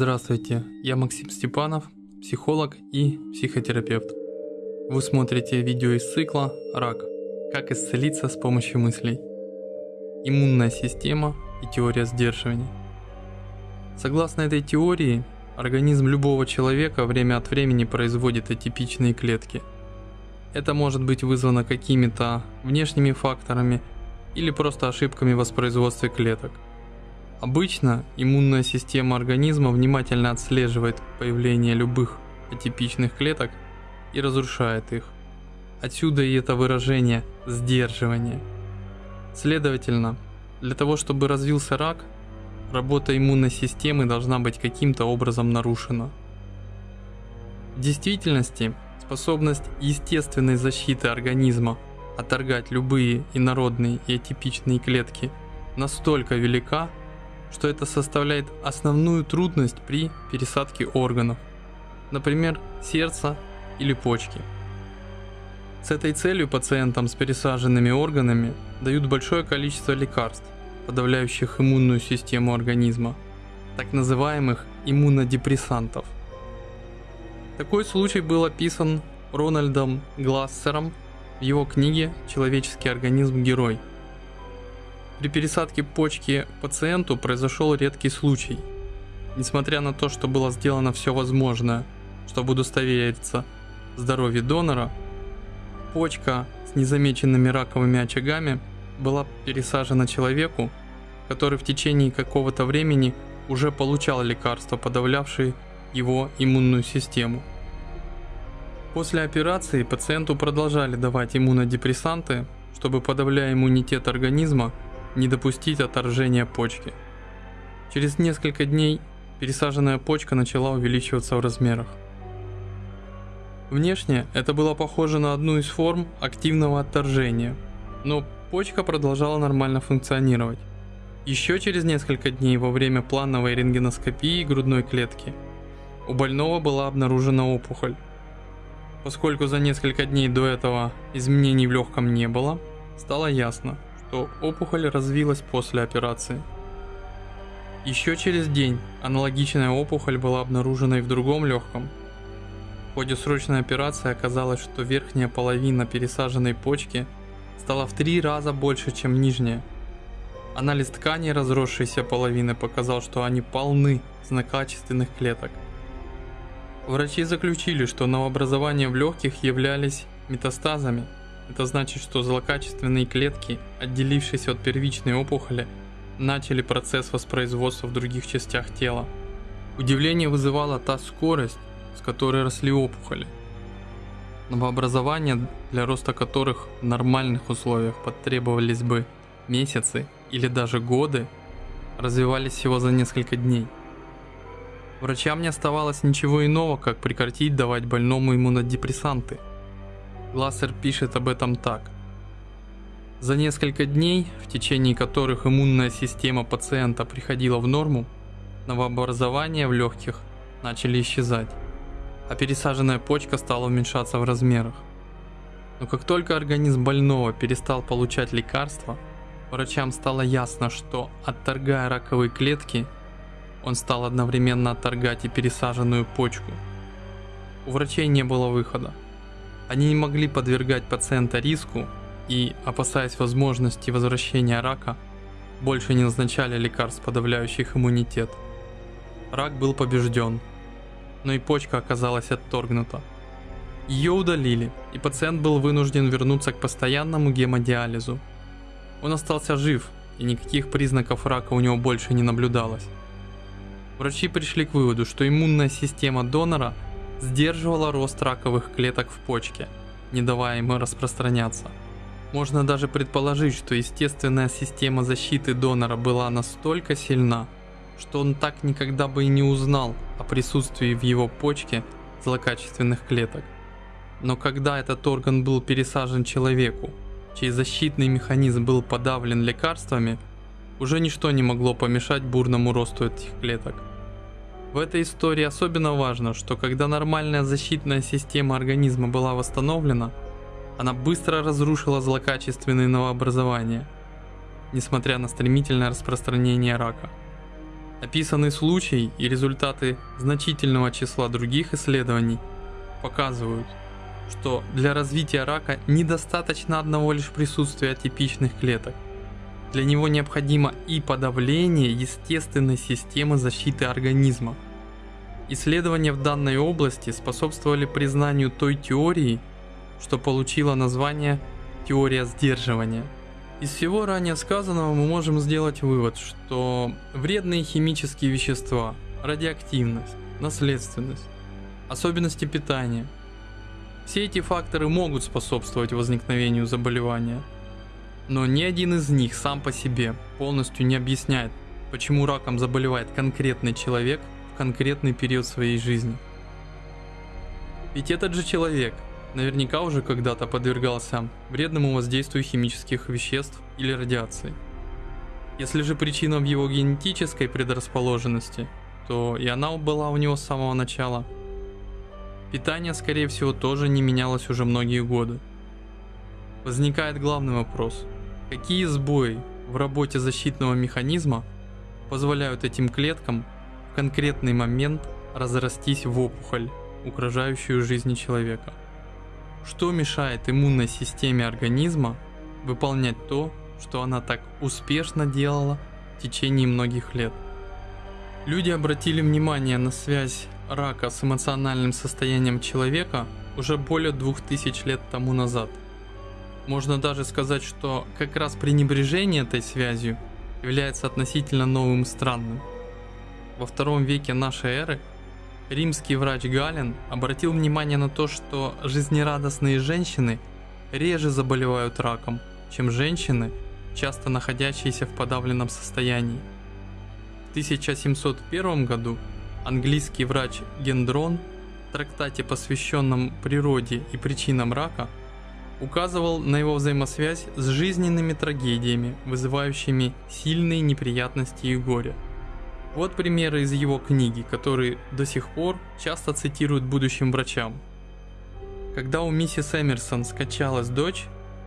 Здравствуйте, я Максим Степанов, психолог и психотерапевт. Вы смотрите видео из цикла «Рак. Как исцелиться с помощью мыслей». Иммунная система и теория сдерживания. Согласно этой теории, организм любого человека время от времени производит атипичные клетки. Это может быть вызвано какими-то внешними факторами или просто ошибками в воспроизводстве клеток – Обычно иммунная система организма внимательно отслеживает появление любых атипичных клеток и разрушает их. Отсюда и это выражение «сдерживание». Следовательно, для того чтобы развился рак, работа иммунной системы должна быть каким-то образом нарушена. В действительности, способность естественной защиты организма отторгать любые инородные и атипичные клетки настолько велика, что это составляет основную трудность при пересадке органов, например, сердца или почки. С этой целью пациентам с пересаженными органами дают большое количество лекарств, подавляющих иммунную систему организма, так называемых иммунодепрессантов. Такой случай был описан Рональдом Глассером в его книге «Человеческий организм. Герой», при пересадке почки пациенту произошел редкий случай. Несмотря на то, что было сделано все возможное, чтобы удостовериться в здоровье донора, почка с незамеченными раковыми очагами была пересажена человеку, который в течение какого-то времени уже получал лекарства, подавлявшие его иммунную систему. После операции пациенту продолжали давать иммунодепрессанты, чтобы подавляя иммунитет организма, не допустить отторжения почки. Через несколько дней пересаженная почка начала увеличиваться в размерах. Внешне это было похоже на одну из форм активного отторжения, но почка продолжала нормально функционировать. Еще через несколько дней во время плановой рентгеноскопии грудной клетки у больного была обнаружена опухоль. Поскольку за несколько дней до этого изменений в легком не было, стало ясно, что опухоль развилась после операции. Еще через день аналогичная опухоль была обнаружена и в другом легком. В ходе срочной операции оказалось, что верхняя половина пересаженной почки стала в три раза больше, чем нижняя. Анализ тканей разросшейся половины показал, что они полны злокачественных клеток. Врачи заключили, что новообразования в легких являлись метастазами – это значит, что злокачественные клетки, отделившись от первичной опухоли, начали процесс воспроизводства в других частях тела. Удивление вызывала та скорость, с которой росли опухоли. Новообразования, для роста которых в нормальных условиях потребовались бы месяцы или даже годы, развивались всего за несколько дней. Врачам не оставалось ничего иного, как прекратить давать больному иммунодепрессанты – Глассер пишет об этом так. За несколько дней, в течение которых иммунная система пациента приходила в норму, новообразования в легких начали исчезать, а пересаженная почка стала уменьшаться в размерах. Но как только организм больного перестал получать лекарства, врачам стало ясно, что отторгая раковые клетки, он стал одновременно отторгать и пересаженную почку. У врачей не было выхода. Они не могли подвергать пациента риску и, опасаясь возможности возвращения рака, больше не назначали лекарств, подавляющих иммунитет. Рак был побежден, но и почка оказалась отторгнута. Ее удалили, и пациент был вынужден вернуться к постоянному гемодиализу. Он остался жив, и никаких признаков рака у него больше не наблюдалось. Врачи пришли к выводу, что иммунная система донора – сдерживала рост раковых клеток в почке, не давая ему распространяться. Можно даже предположить, что естественная система защиты донора была настолько сильна, что он так никогда бы и не узнал о присутствии в его почке злокачественных клеток. Но когда этот орган был пересажен человеку, чей защитный механизм был подавлен лекарствами, уже ничто не могло помешать бурному росту этих клеток. В этой истории особенно важно, что когда нормальная защитная система организма была восстановлена, она быстро разрушила злокачественные новообразования, несмотря на стремительное распространение рака. Описанный случай и результаты значительного числа других исследований показывают, что для развития рака недостаточно одного лишь присутствия типичных клеток. Для него необходимо и подавление естественной системы защиты организма. Исследования в данной области способствовали признанию той теории, что получила название теория сдерживания. Из всего ранее сказанного мы можем сделать вывод, что вредные химические вещества, радиоактивность, наследственность, особенности питания, все эти факторы могут способствовать возникновению заболевания – но ни один из них сам по себе полностью не объясняет, почему раком заболевает конкретный человек в конкретный период своей жизни. Ведь этот же человек наверняка уже когда-то подвергался вредному воздействию химических веществ или радиации. Если же причина в его генетической предрасположенности, то и она была у него с самого начала. Питание, скорее всего, тоже не менялось уже многие годы. Возникает главный вопрос – Какие сбои в работе защитного механизма позволяют этим клеткам в конкретный момент разрастись в опухоль, угрожающую жизни человека? Что мешает иммунной системе организма выполнять то, что она так успешно делала в течение многих лет? Люди обратили внимание на связь рака с эмоциональным состоянием человека уже более двух тысяч лет тому назад – можно даже сказать, что как раз пренебрежение этой связью является относительно новым странным. Во втором веке нашей эры римский врач Гален обратил внимание на то, что жизнерадостные женщины реже заболевают раком, чем женщины, часто находящиеся в подавленном состоянии. В 1701 году английский врач Гендрон в трактате, посвященном природе и причинам рака, указывал на его взаимосвязь с жизненными трагедиями, вызывающими сильные неприятности и горе. Вот примеры из его книги, которые до сих пор часто цитируют будущим врачам. Когда у миссис Эмерсон скачалась дочь,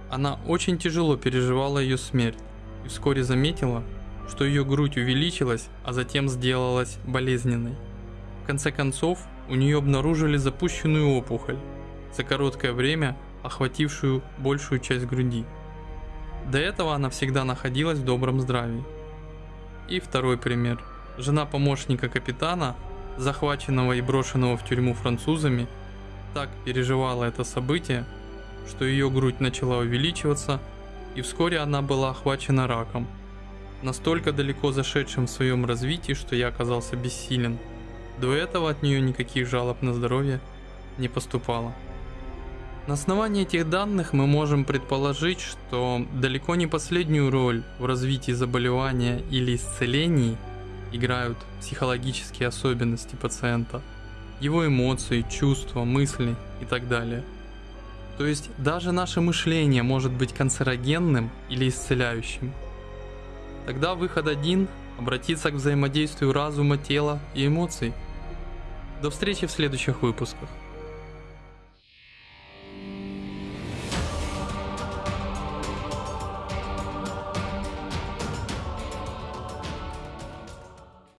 она очень тяжело переживала ее смерть и вскоре заметила, что ее грудь увеличилась, а затем сделалась болезненной. В конце концов, у нее обнаружили запущенную опухоль. За короткое время охватившую большую часть груди. До этого она всегда находилась в добром здравии. И второй пример. Жена помощника капитана, захваченного и брошенного в тюрьму французами, так переживала это событие, что ее грудь начала увеличиваться, и вскоре она была охвачена раком, настолько далеко зашедшим в своем развитии, что я оказался бессилен. До этого от нее никаких жалоб на здоровье не поступало. На основании этих данных мы можем предположить, что далеко не последнюю роль в развитии заболевания или исцелении играют психологические особенности пациента, его эмоции, чувства, мысли и так далее. То есть даже наше мышление может быть канцерогенным или исцеляющим. Тогда выход один – обратиться к взаимодействию разума, тела и эмоций. До встречи в следующих выпусках.